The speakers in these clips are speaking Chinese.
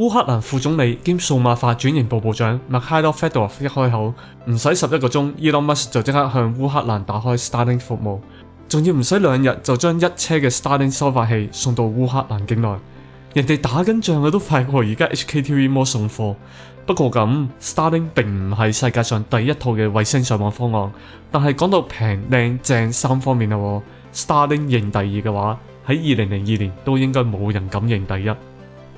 乌克兰副总理兼数码化转型部部长麦克哈多·费德 o 夫一开口，唔使十一个钟，n Musk 就即刻向乌克兰打开 Starlink 服务，仲要唔使两日就将一车嘅 Starlink 收发器送到乌克兰境内，人哋打紧仗嘅都快过而家 HKTV 摩送货。不过咁，Starlink 并唔系世界上第一套嘅卫星上网方案，但系讲到平靓正三方面啦，Starlink 认第二嘅话，喺二零零二年都应该冇人敢认第一。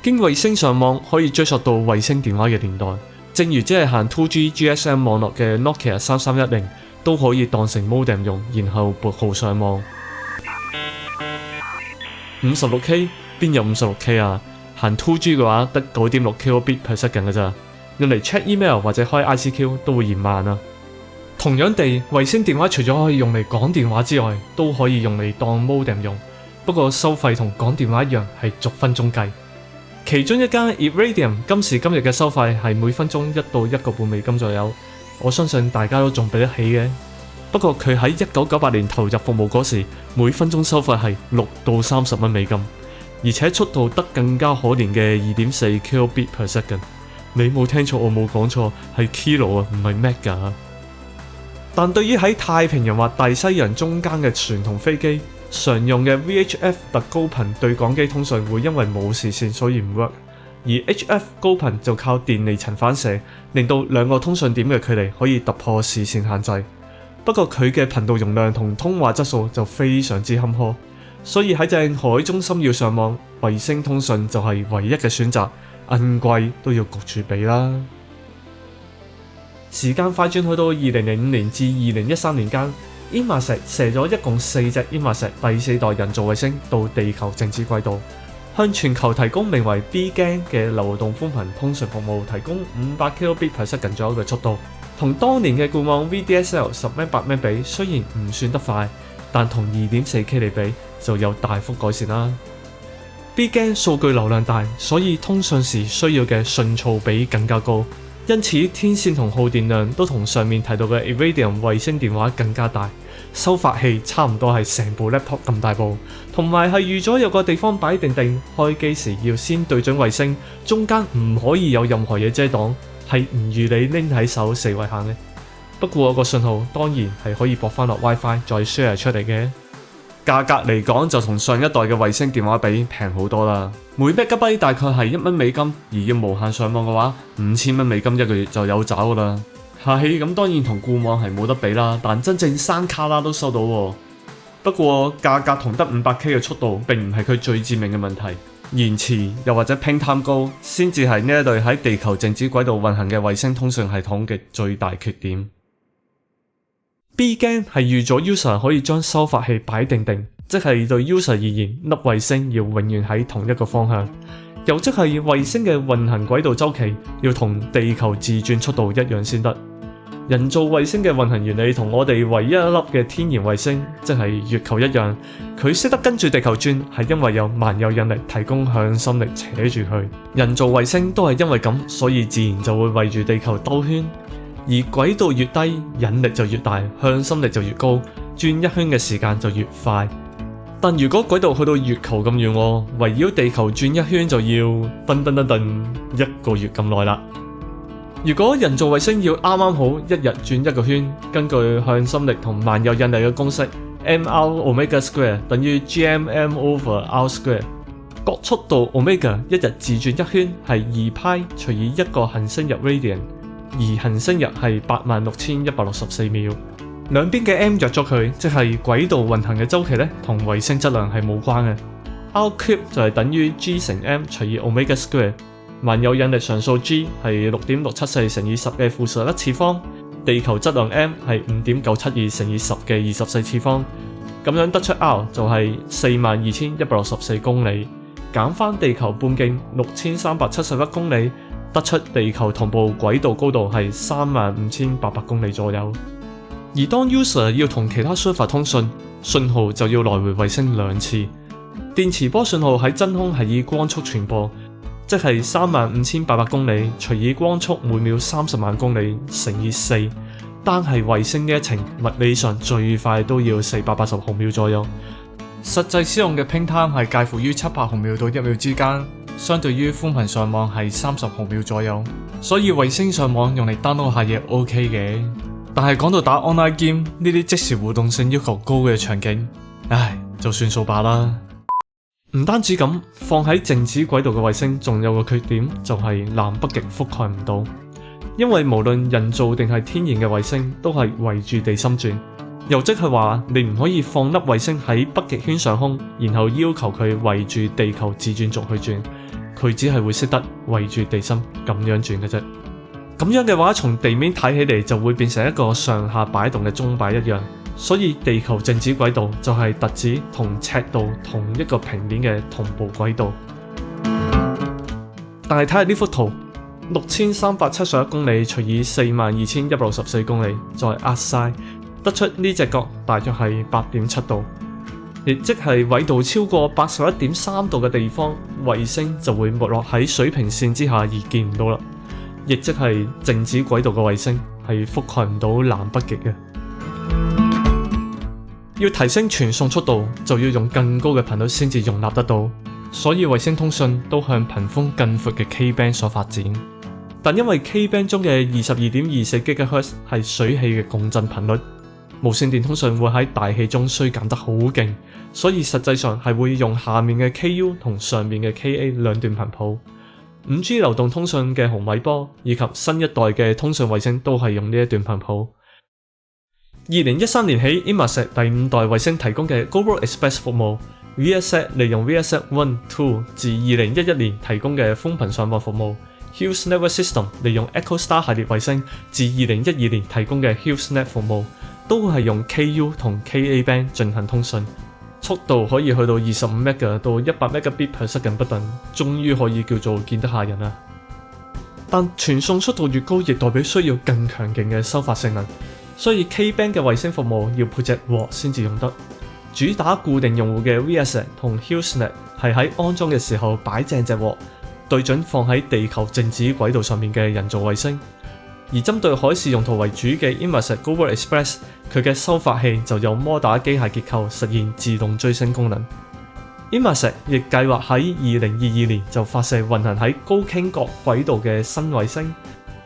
经卫星上网可以追溯到卫星电话嘅年代，正如即系行 Two G GSM 网络嘅 Nokia 三三一零都可以当成 modem 用，然后拨号上网。五十六 K 边有五十六 K 啊？行 Two G 嘅话得九点六 K bit per second 嘅咋？用嚟 check email 或者开 i c q 都会嫌慢啊。同样地，卫星电话除咗可以用嚟讲电话之外，都可以用嚟当 modem 用，不过收费同讲电话一样系逐分钟计。其中一間 e r r a d i u m 今時今日嘅收費係每分鐘一到一個半美金左右，我相信大家都仲俾得起嘅。不過佢喺一九九八年投入服務嗰時，每分鐘收費係六到三十蚊美金，而且速度得更加可憐嘅二點四 kilobit per second。你冇聽錯，我冇講錯，係 k i l o 啊，唔係 mega。但對於喺太平洋或大西洋中間嘅船同飛機。常用嘅 VHF 特高頻對講機通訊會因為冇视線，所以唔 work。而 HF 高頻就靠電離層反射，令到兩個通訊點嘅距離可以突破视線限制。不過佢嘅頻道容量同通話質素就非常之坎坷，所以喺正海中心要上網，衛星通訊就係唯一嘅選擇。硬季都要焗住俾啦。時間快轉去到二零零五年至二零一三年間。铱马石射咗一共四只铱马石第四代人造卫星到地球静止轨道，向全球提供名为 Bgen 嘅流动蜂频通讯服务，提供五百 Kbit 每秒近咗嘅速度，同当年嘅固网 VDSL 十 m 八 p 比，虽然唔算得快，但同二点四 K 嚟比就有大幅改善啦。Bgen 数据流量大，所以通讯时需要嘅信噪比更加高。因此，天线同耗电量都同上面提到嘅 Iridium 卫星电话更加大，收发器差唔多系成部 laptop 咁大部，同埋系预咗有个地方摆定定，开机时要先对准卫星，中间唔可以有任何嘢遮挡，系唔如你拎喺手四位行嘅。不过个信号当然系可以驳翻落 WiFi 再 share 出嚟嘅。价格嚟讲就同上一代嘅卫星电话比平好多啦，每 m b p 大概系一蚊美金，而要无限上网嘅话，五千蚊美金一个月就有找噶啦。系咁，当然同固网系冇得比啦，但真正山卡拉都收到。不过价格同得五百 K 嘅速度，并唔系佢最致命嘅问题，延迟又或者拼贪高，先至系呢一队喺地球静止轨道运行嘅卫星通讯系统嘅最大缺点。B g n 系预咗 user 可以将收发器摆定定，即系对 user 而言，粒卫星要永远喺同一个方向，又即系卫星嘅运行轨道周期要同地球自转速度一样先得。人造卫星嘅运行原理同我哋唯一粒嘅天然卫星，即系月球一样，佢识得跟住地球转，系因为有万有引力提供向心力扯住佢。人造卫星都系因为咁，所以自然就会围住地球兜圈。而軌道越低，引力就越大，向心力就越高，轉一圈嘅時間就越快。但如果軌道去到月球咁遠，圍繞地球轉一圈就要噔噔噔噔一個月咁耐啦。如果人造衛星要啱啱好一日轉一個圈，根據向心力同萬有引力嘅公式，m r omega square 等於 G M m over r square，角速度 omega 一日自轉一圈係二派除以一個恒星日 radian。而行星日系八万六千一百六十四秒，两边嘅 M 约咗佢，即系轨道运行嘅周期咧，同卫星质量系冇关嘅。r cube 就系等于 G 乘 M 除以 omega square，万有引力常数 G 系六点六七四乘以十嘅负十一次方，地球质量 M 系五点九七二乘以十嘅二十四次方，咁样得出 r 就系四万二千一百六十四公里，减翻地球半径六千三百七十一公里。得出地球同步轨道高度系三万五千八百公里左右，而当 user 要同其他设备通讯，信号就要来回卫星两次。电磁波信号喺真空系以光速传播，即系三万五千八百公里除以光速每秒三十万公里乘以四，单系卫星嘅一程，物理上最快都要四百八十毫秒左右。实际使用嘅 ping time 系介乎于七百毫秒到一秒之间。相对于宽频上网系三十毫秒左右，所以卫星上网用嚟 download 下嘢 OK 嘅。但系讲到打 online game 呢啲即时互动性要求高嘅场景，唉，就算数罢啦。唔单止咁，放喺静止轨道嘅卫星，仲有个缺点就系南北极覆盖唔到，因为无论人造定系天然嘅卫星，都系围住地心转。又即系话，你唔可以放粒卫星喺北极圈上空，然后要求佢围住地球自转轴去转。佢只系會識得圍住地心咁樣轉嘅啫，咁樣嘅話，從地面睇起嚟就會變成一個上下擺動嘅钟擺一樣。所以地球靜止軌道就係特指同赤道同一個平面嘅同步軌道。但係睇下呢幅圖，六千三百七十一公里除以四萬二千一百六十四公里，再壓晒，得出呢只角大約係八點七度。亦即係纬度超過八十一點三度嘅地方，衛星就會沒落喺水平線之下而見唔到啦。亦即係靜止軌道嘅衛星係覆蓋唔到南北極嘅。要提升傳送速度，就要用更高嘅頻率先至容納得到，所以衛星通讯都向頻寬更闊嘅 K band 所發展。但因為 K band 中嘅二十二點二四 GHz 系水氣嘅共振頻率。無線電通訊會喺大氣中衰減得好勁，所以實際上係會用下面嘅 KU 同上面嘅 KA 兩段頻譜。五 G 流動通訊嘅红米波以及新一代嘅通訊衛星都係用呢一段頻譜。二零一三年起 i m a s t 第五代衛星提供嘅 Global Express 服務，VSAT 利用 VSAT One Two 自二零一一年提供嘅风頻上网服務。Hughes Network System 利用 Echo Star 系列衛星自二零一二年提供嘅 Hughes Net 服務。都系用 KU 同 KA band 進行通讯，速度可以去到二十五 Mbps 到一百 Mbps 不等，終於可以叫做見得下人啦。但傳送速度越高，亦代表需要更強勁嘅收發性能，所以 Ka band 嘅衛星服務要配只镬先至用得。主打固定用戶嘅 VSN 同 HughesNet 係喺安裝嘅時候擺正隻镬，對準放喺地球靜止軌道上面嘅人造衛星。而針對海事用途為主嘅 ImaSat Global Express，佢嘅收發器就用摩打機械結構實現自動追星功能。ImaSat 亦計劃喺二零二二年就發射運行喺高傾角軌道嘅新衛星，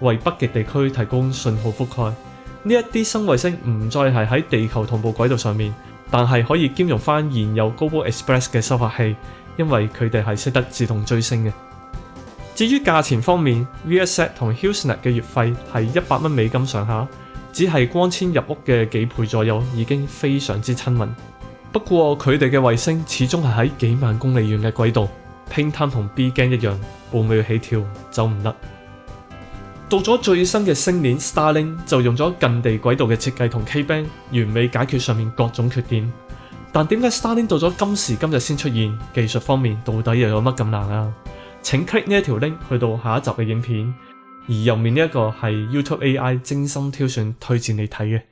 為北極地區提供信號覆蓋。呢一啲新衛星唔再係喺地球同步軌道上面，但係可以兼容翻現有 Global Express 嘅收發器，因為佢哋係識得自動追星嘅。至於價錢方面 v s e t 同 h u e s n e t 嘅月費係一百蚊美金上下，只係光纖入屋嘅幾倍左右，已經非常之親民。不過佢哋嘅衛星始終係喺幾萬公里遠嘅軌道，拼攤同 B 軌一樣，半秒起跳，走唔甩。到咗最新嘅星鏈 Starlink 就用咗近地軌道嘅設計同 K band 完美解決上面各種缺點。但點解 Starlink 到咗今時今日先出現？技術方面到底又有乜咁難啊？请 click 呢一条 link 去到下一集嘅影片，而右面呢一个系 YouTube AI 精心挑选推荐你睇嘅。